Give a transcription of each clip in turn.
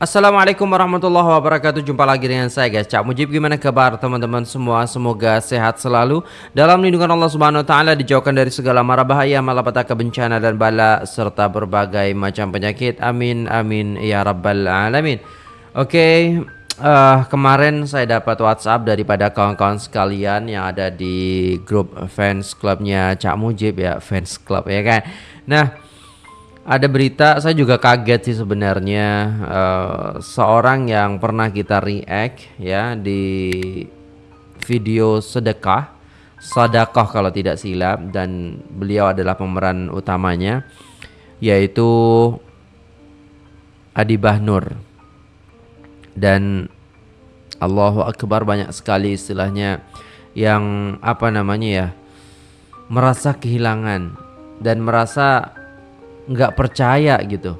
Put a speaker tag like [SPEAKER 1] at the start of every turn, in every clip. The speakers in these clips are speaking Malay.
[SPEAKER 1] Assalamualaikum warahmatullahi wabarakatuh. Jumpa lagi dengan saya guys. Cak Mujib gimana kabar teman-teman semua? Semoga sehat selalu. Dalam lindungan Allah subhanahu wa ta'ala Dijauhkan dari segala mara bahaya Malapetaka bencana dan bala Serta berbagai macam penyakit. Amin amin ya rabbal alamin. Oke okay, uh, Kemarin saya dapat whatsapp Daripada kawan-kawan sekalian Yang ada di grup fans clubnya Cak Mujib ya Fans club ya kan? Nah ada berita saya juga kaget sih sebenarnya uh, seorang yang pernah kita react ya di video sedekah sedekah kalau tidak silap dan beliau adalah pemeran utamanya yaitu Adi Bahnur. Dan Allahu Akbar banyak sekali istilahnya yang apa namanya ya merasa kehilangan dan merasa nggak percaya gitu.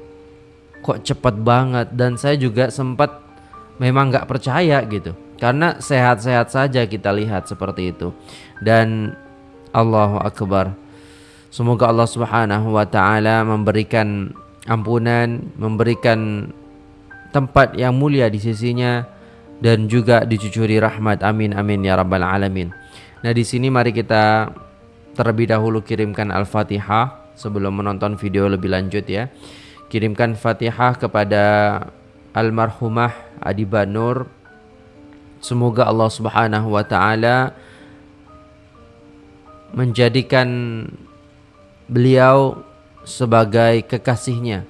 [SPEAKER 1] Kok cepet banget? Dan saya juga sempat memang nggak percaya gitu. Karena sehat-sehat saja kita lihat seperti itu. Dan Allahu Akbar. Semoga Allah Subhanahu wa taala memberikan ampunan memberikan tempat yang mulia di sisinya dan juga dicucuri rahmat. Amin amin ya rabbal alamin. Nah di sini mari kita terlebih dahulu kirimkan al-fatihah sebelum menonton video lebih lanjut ya. Kirimkan Fatihah kepada almarhumah Adiba Nur. Semoga Allah Subhanahu wa taala menjadikan beliau sebagai kekasihnya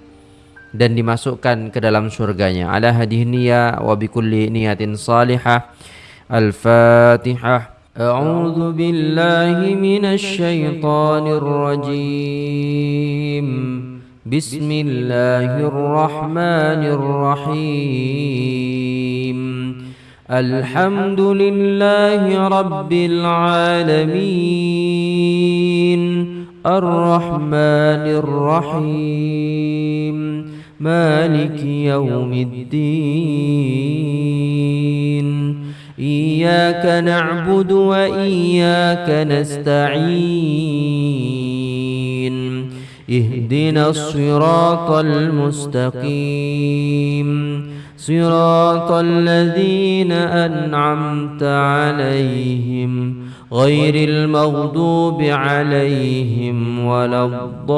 [SPEAKER 1] dan dimasukkan ke dalam surganya. Ala hadhihi niyya wa bikulli niyatin salihah. Al-Fatihah. أعوذ بالله من الشيطان الرجيم. بسم الله الرحمن الرحيم. الحمد لله رب العالمين. الرحمن الرحيم. مالك يوم الدين. إياك نعبد وإياك نستعين. اهدنا الصراط المستقيم. صراط الذين أنعمت عليهم. غير المغضوب عليهم ولا الضالين.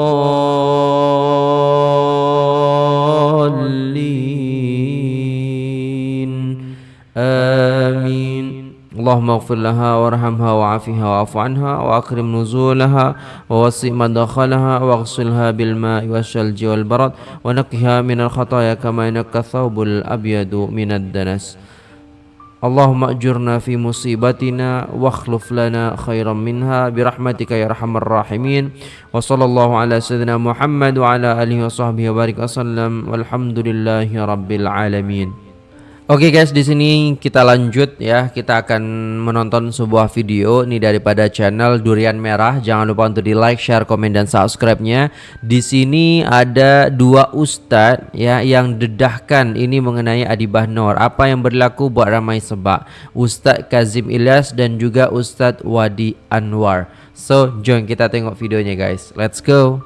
[SPEAKER 1] آمين. اللهم اغفر لها وارحمها وعافها واعف عنها واكرم نزولها ووسع مدخلها واغسلها بالماء والثلج والبرد ونقها من الخطايا كما ينقى الثوب الأبيض من الدنس. اللهم أجرنا في مصيبتنا واخلف لنا خيرا منها برحمتك يا أرحم الراحمين. وصلى الله على سيدنا محمد وعلى آله وصحبه وبارك وسلم والحمد لله رب العالمين. Oke okay guys, di sini kita lanjut ya. Kita akan menonton sebuah video ini daripada channel Durian Merah. Jangan lupa untuk di like, share, komen dan subscribe-nya. Di sini ada dua ustadz ya yang dedahkan ini mengenai Adi Bahnor. Apa yang berlaku buat ramai sebab Ustadz Kazim Ilyas dan juga Ustadz Wadi Anwar. So, join kita tengok videonya guys. Let's go.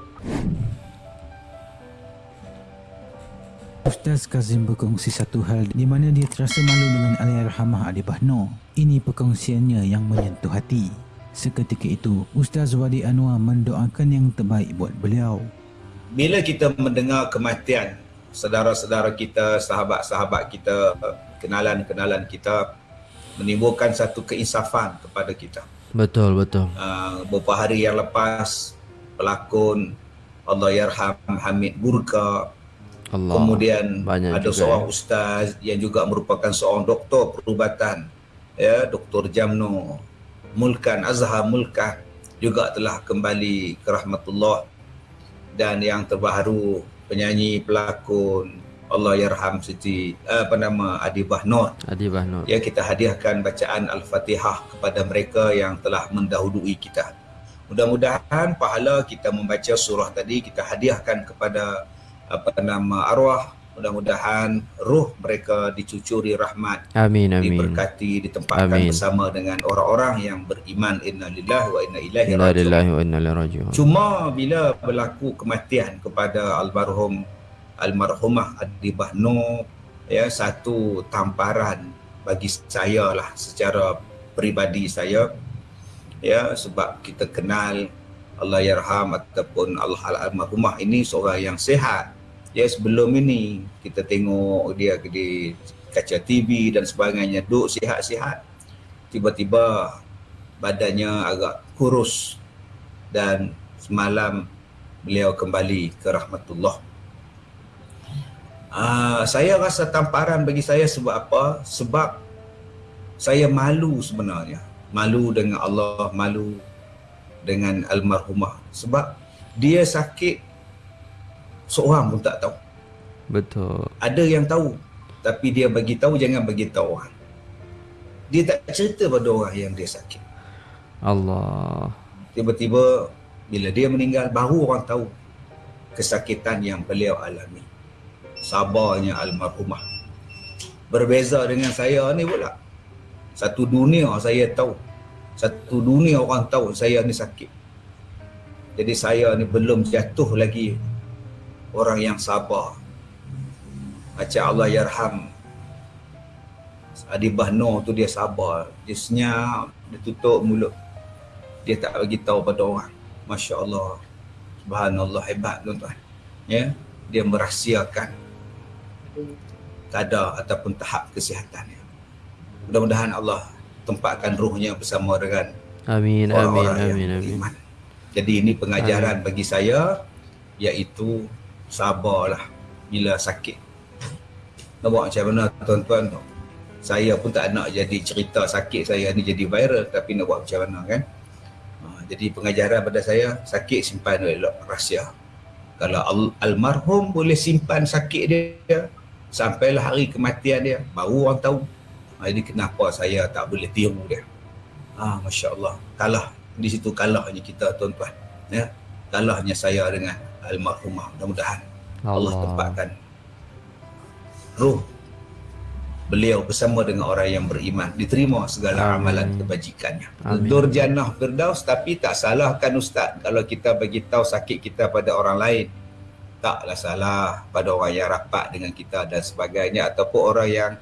[SPEAKER 2] Ustaz Kazim berkongsi satu hal di mana dia terasa malu dengan Allahyarhamah Adi Bahno. Ini perkongsiannya yang menyentuh hati. Seketika itu, Ustaz Wadi Anwar mendoakan yang terbaik buat beliau.
[SPEAKER 3] Bila kita mendengar kematian saudara-saudara kita, sahabat-sahabat kita, kenalan-kenalan kita menimbulkan satu keinsafan kepada kita.
[SPEAKER 1] Betul, betul.
[SPEAKER 3] Uh, beberapa hari yang lepas pelakon Allah Yarham Hamid Burka Allah. Kemudian Banyak ada seorang ya. ustaz yang juga merupakan seorang doktor perubatan ya Dr. Jamno Mulkan Azhar Mulkah juga telah kembali ke rahmatullah dan yang terbaru penyanyi pelakon Allah yarham Siti apa nama Adi Bahnur.
[SPEAKER 1] Adi Bahnur.
[SPEAKER 3] Ya kita hadiahkan bacaan Al-Fatihah kepada mereka yang telah mendahului kita. Mudah-mudahan pahala kita membaca surah tadi kita hadiahkan kepada apa nama arwah mudah-mudahan ruh mereka dicucuri rahmat
[SPEAKER 1] amin amin.
[SPEAKER 3] diberkati ditempatkan amin. bersama dengan orang-orang yang beriman. Innalillahi wa inna ilaihi rajiun. Cuma bila berlaku kematian kepada almarhum almarhumah Adi Bahno ya satu tamparan bagi saya lah secara peribadi saya ya sebab kita kenal Allah yarham ataupun Allah al-almarhumah ini seorang yang sehat ya sebelum ini kita tengok dia di kaca TV dan sebagainya duduk sihat-sihat. Tiba-tiba badannya agak kurus dan semalam beliau kembali ke rahmatullah. Uh, saya rasa tamparan bagi saya sebab apa? Sebab saya malu sebenarnya. Malu dengan Allah malu dengan almarhumah. Sebab dia sakit seorang pun tak tahu.
[SPEAKER 1] Betul.
[SPEAKER 3] Ada yang tahu tapi dia bagi tahu jangan bagi tahu orang. Dia tak cerita pada orang yang dia sakit.
[SPEAKER 1] Allah.
[SPEAKER 3] Tiba-tiba bila dia meninggal baru orang tahu kesakitan yang beliau alami. Sabarnya almarhumah. Berbeza dengan saya ni pula. Satu dunia saya tahu. Satu dunia orang tahu saya ni sakit. Jadi saya ni belum jatuh lagi orang yang sabar. Macam Allah yarham. Adi Bahno tu dia sabar. Dia senyap dia tutup mulut. Dia tak bagi tahu pada orang. Masya Allah Subhanallah hebat tuan-tuan. Ya dia merahsiakan kadar ataupun tahap kesihatannya mudah-mudahan Allah tempatkan ruhnya bersama dengan
[SPEAKER 1] amin amin amin amin.
[SPEAKER 3] jadi ini pengajaran amin. bagi saya iaitu sabarlah bila sakit. Buat macam mana tuan-tuan tu? Saya pun tak nak jadi cerita sakit saya ni jadi viral tapi nak buat macam mana kan? Ha, jadi pengajaran pada saya sakit simpan elok rahsia. Kalau al almarhum boleh simpan sakit dia sampailah hari kematian dia baru orang tahu. Ha, ini kenapa saya tak boleh tiru dia. Ah ha, masya-Allah. Kalah di situ kalahnya kita tuan-tuan. Ya. Kalahnya saya dengan almarhumah. Mudah-mudahan Allah. Allah. tempatkan roh beliau bersama dengan orang yang beriman. Diterima segala Amin. amalan kebajikannya. Durjanah Firdaus tapi tak salahkan ustaz kalau kita bagi tahu sakit kita pada orang lain taklah salah pada orang yang rapat dengan kita dan sebagainya ataupun orang yang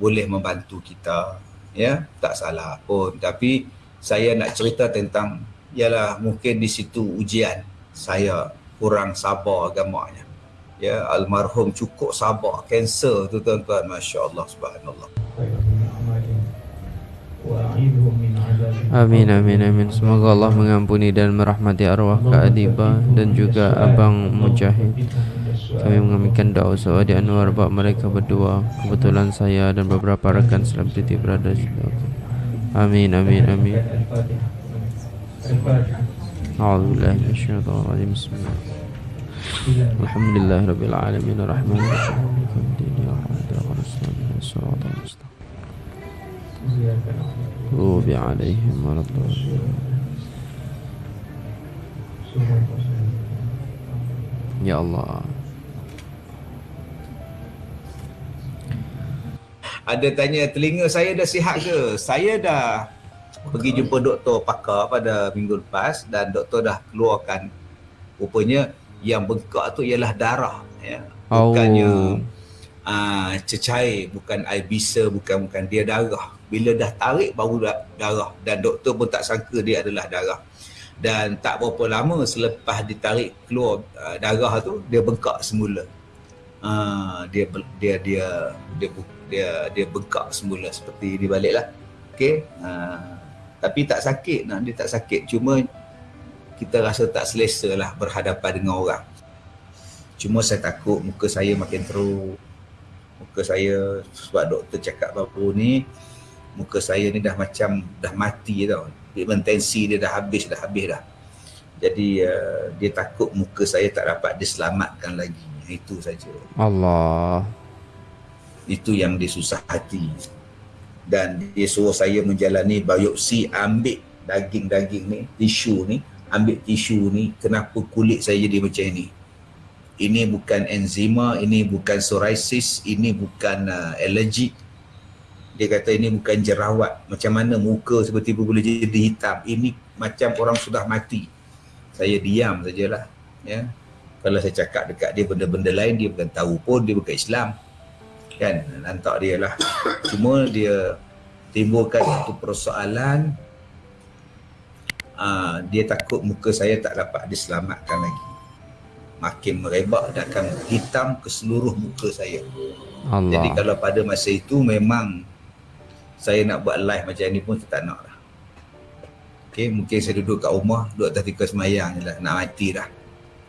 [SPEAKER 3] boleh membantu kita. Ya tak salah pun. Tapi saya nak cerita tentang ialah mungkin di situ ujian saya kurang sabar agamanya. Ya, almarhum cukup sabar kanser tu tuan-tuan, masya-Allah subhanallah.
[SPEAKER 1] Amin amin amin. Semoga Allah mengampuni dan merahmati arwah Kak Adiba dan juga Abang Mujahid. Kami mengamalkan doa usaha di Anwar bab mereka berdua. Kebetulan saya dan beberapa rekan selebriti berada di. Amin amin amin. Al-Fatihah. أعوذ بالله من الشيطان الرجيم بسم الله الحمد لله رب العالمين الرحمن الرحيم الدين يا عبد الرسول صراط المستقيم توب عليهم ورد يا الله
[SPEAKER 3] ada tanya telinga saya dah sihat ke saya dah pergi jumpa doktor pakar pada minggu lepas dan doktor dah keluarkan rupanya yang bengkak tu ialah darah ya. Bukannya oh. uh, cecair bukan air bisa bukan bukan. Dia darah. Bila dah tarik baru darah. Dan doktor pun tak sangka dia adalah darah. Dan tak berapa lama selepas ditarik keluar uh, darah tu dia bengkak semula. Uh, dia dia dia dia dia dia bengkak semula. Seperti di baliklah. Okey? Uh, tapi tak sakit nak dia tak sakit. Cuma kita rasa tak selesa lah berhadapan dengan orang. Cuma saya takut muka saya makin teruk. Muka saya sebab doktor cakap baru ni muka saya ni dah macam dah mati tau. Pigment tensi dia dah habis dah habis dah. Jadi uh, dia takut muka saya tak dapat diselamatkan lagi. Itu saja.
[SPEAKER 1] Allah.
[SPEAKER 3] Itu yang dia susah hati dan dia suruh saya menjalani biopsi ambil daging-daging ni tisu ni ambil tisu ni kenapa kulit saya jadi macam ni. Ini bukan enzima ini bukan psoriasis ini bukan uh, allergic dia kata ini bukan jerawat. Macam mana muka seperti boleh jadi hitam? Ini macam orang sudah mati. Saya diam sajalah ya. Kalau saya cakap dekat dia benda-benda lain dia bukan tahu pun dia bukan Islam kan? Lantak dia lah. Cuma dia timbulkan satu persoalan uh, dia takut muka saya tak dapat diselamatkan lagi. Makin merebak dan akan hitam ke seluruh muka saya. Allah. jadi kalau pada masa itu memang saya nak buat live macam ni pun saya tak nak lah. Okay, mungkin saya duduk kat rumah duduk atas tika semayang je lah. Nak mati dah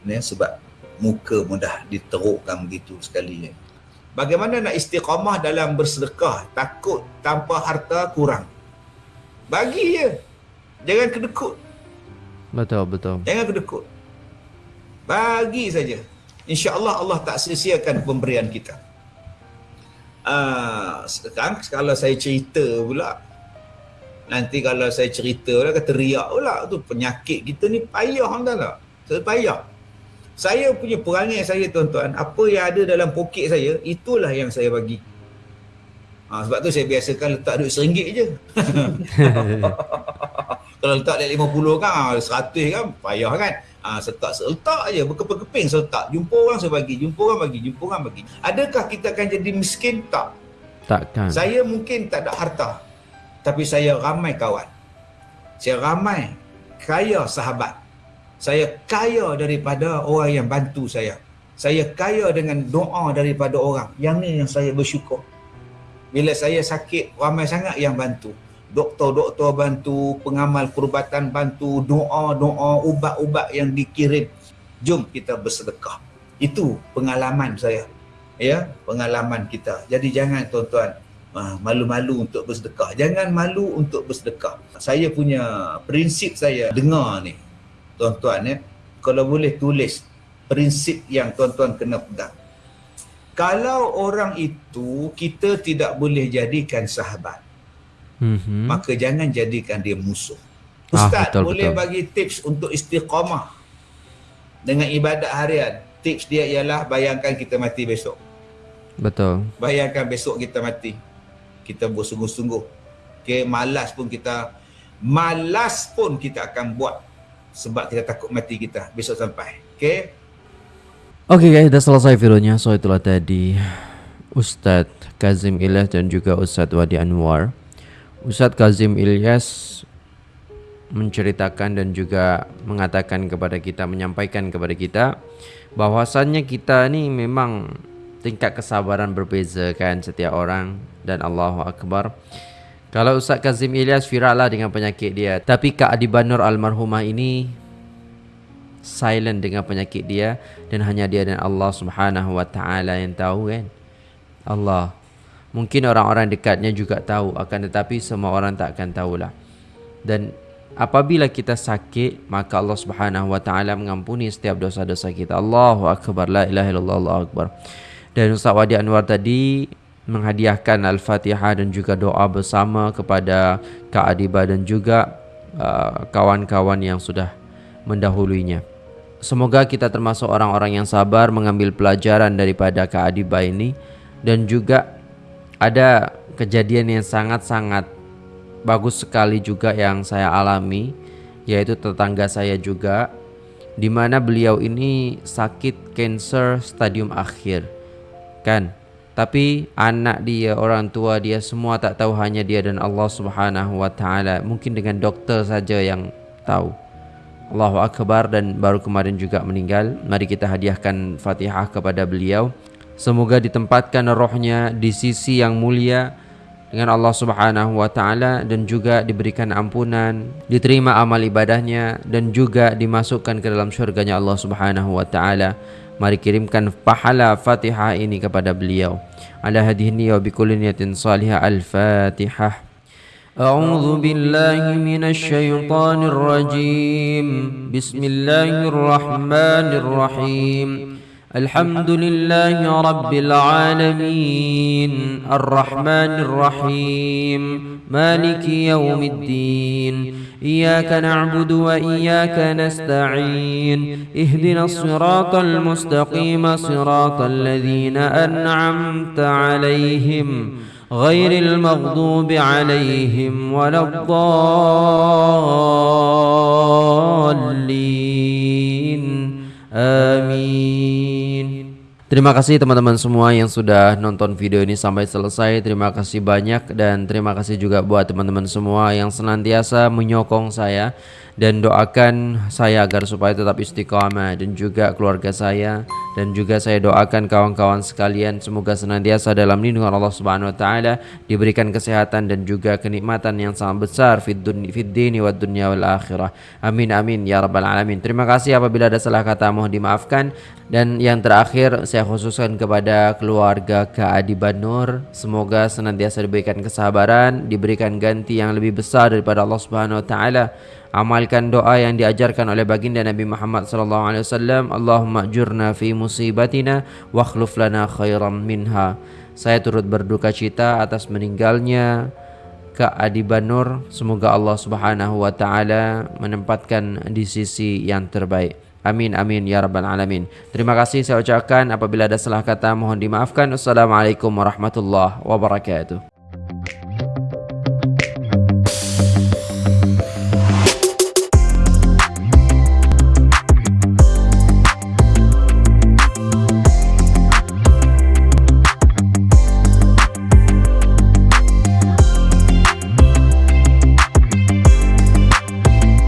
[SPEAKER 3] ya, sebab muka mudah diterukkan begitu sekali. ya. Bagaimana nak istiqamah dalam bersedekah? Takut tanpa harta kurang. Bagi je. Jangan kedekut.
[SPEAKER 1] Betul, betul.
[SPEAKER 3] Jangan kedekut. Bagi saja. InsyaAllah Allah tak sia-siakan pemberian kita. Uh, sekarang kalau saya cerita pula, nanti kalau saya cerita pula, kata riak pula, tu penyakit kita ni payah kan tak? Saya payah saya punya perangai saya tuan-tuan apa yang ada dalam poket saya itulah yang saya bagi. Ha, sebab tu saya biasakan letak duit seringgit je. Kalau letak duit lima puluh kan seratus kan payah kan. Ha, setak letak je berkeping-keping letak jumpa orang saya bagi jumpa orang bagi jumpa orang bagi. Adakah kita akan jadi miskin? Tak.
[SPEAKER 1] Takkan.
[SPEAKER 3] Saya mungkin tak ada harta tapi saya ramai kawan. Saya ramai kaya sahabat saya kaya daripada orang yang bantu saya. Saya kaya dengan doa daripada orang. Yang ni yang saya bersyukur. Bila saya sakit, ramai sangat yang bantu. Doktor-doktor bantu, pengamal perubatan bantu, doa-doa, ubat-ubat yang dikirim. Jom kita bersedekah. Itu pengalaman saya. Ya, pengalaman kita. Jadi jangan tuan-tuan ah, malu-malu untuk bersedekah. Jangan malu untuk bersedekah. Saya punya prinsip saya dengar ni tuan-tuan ya kalau boleh tulis prinsip yang tuan-tuan kena pegang. Kalau orang itu kita tidak boleh jadikan sahabat mm-hmm. maka jangan jadikan dia musuh. Ah, ustaz ah, betul, boleh betul. bagi tips untuk istiqamah dengan ibadat harian. Tips dia ialah bayangkan kita mati besok.
[SPEAKER 1] Betul.
[SPEAKER 3] Bayangkan besok kita mati. Kita bersungguh-sungguh. Okey malas pun kita malas pun kita akan buat sebab kita takut mati kita besok sampai. Okey.
[SPEAKER 1] Okey guys, dah selesai videonya. So itulah tadi Ustadz Kazim Ilyas dan juga Ustadz Wadi Anwar. Ustadz Kazim Ilyas menceritakan dan juga mengatakan kepada kita, menyampaikan kepada kita bahwasannya kita ni memang tingkat kesabaran berbeza kan setiap orang dan Allahu Akbar. Kalau Ustaz Kazim Ilyas viral lah dengan penyakit dia. Tapi Kak Adiban Nur Almarhumah ini Silent dengan penyakit dia. Dan hanya dia dan Allah Subhanahu Wa Taala yang tahu kan? Allah. Mungkin orang-orang dekatnya juga tahu Akan tetapi semua orang tak akan tahulah. Dan apabila kita sakit Maka Allah Subhanahu Wa Taala mengampuni setiap dosa-dosa kita. Allahu Akbar La ilaha illallah Allahu Akbar. Dan Ustaz Wadi Anwar tadi menghadiahkan Al-Fatihah dan juga doa bersama kepada Kak Adiba dan juga uh, kawan-kawan yang sudah mendahulunya. Semoga kita termasuk orang-orang yang sabar mengambil pelajaran daripada Kak Adiba ini. Dan juga ada kejadian yang sangat-sangat bagus sekali juga yang saya alami yaitu tetangga saya juga di mana beliau ini sakit kanker stadium akhir. Kan tapi anak dia, orang tua dia semua tak tahu hanya dia dan Allah Subhanahu wa taala. Mungkin dengan doktor saja yang tahu. Allahu akbar dan baru kemarin juga meninggal. Mari kita hadiahkan Fatihah kepada beliau. Semoga ditempatkan rohnya di sisi yang mulia dengan Allah Subhanahu wa taala dan juga diberikan ampunan, diterima amal ibadahnya dan juga dimasukkan ke dalam syurganya Allah Subhanahu wa taala. Mari kirimkan pahala Fatihah ini kepada beliau. Ala hadhihi niyya bi kulli niyatin salihah al-Fatihah. أعوذ بالله من الشيطان الرجيم بسم الله الرحمن الرحيم الحمد لله رب العالمين الرحمن الرحيم مالك يوم الدين إياك نعبد وإياك نستعين. اهدنا الصراط المستقيم صراط الذين أنعمت عليهم غير المغضوب عليهم ولا الضالين. آمين. Terima kasih teman-teman semua yang sudah nonton video ini sampai selesai. Terima kasih banyak dan terima kasih juga buat teman-teman semua yang senantiasa menyokong saya dan doakan saya agar supaya tetap istiqamah dan juga keluarga saya dan juga saya doakan kawan-kawan sekalian semoga senantiasa dalam lindungan Allah Subhanahu wa taala diberikan kesehatan dan juga kenikmatan yang sangat besar fid dini wad dunya wal akhirah. Amin amin ya rabbal alamin. Terima kasih apabila ada salah kata mohon dimaafkan dan yang terakhir saya khususkan kepada keluarga Kak Adi Banur semoga senantiasa diberikan kesabaran, diberikan ganti yang lebih besar daripada Allah Subhanahu wa taala. Amalkan doa yang diajarkan oleh baginda Nabi Muhammad sallallahu alaihi wasallam Allahumma ajurna fi musibatina wa akhlif lana khairan minha. Saya turut berduka cita atas meninggalnya Kak Adi Banur. Semoga Allah Subhanahu wa taala menempatkan di sisi yang terbaik Amin amin ya rabbal alamin. Terima kasih saya ucapkan apabila ada salah kata mohon dimaafkan. Wassalamualaikum warahmatullahi wabarakatuh.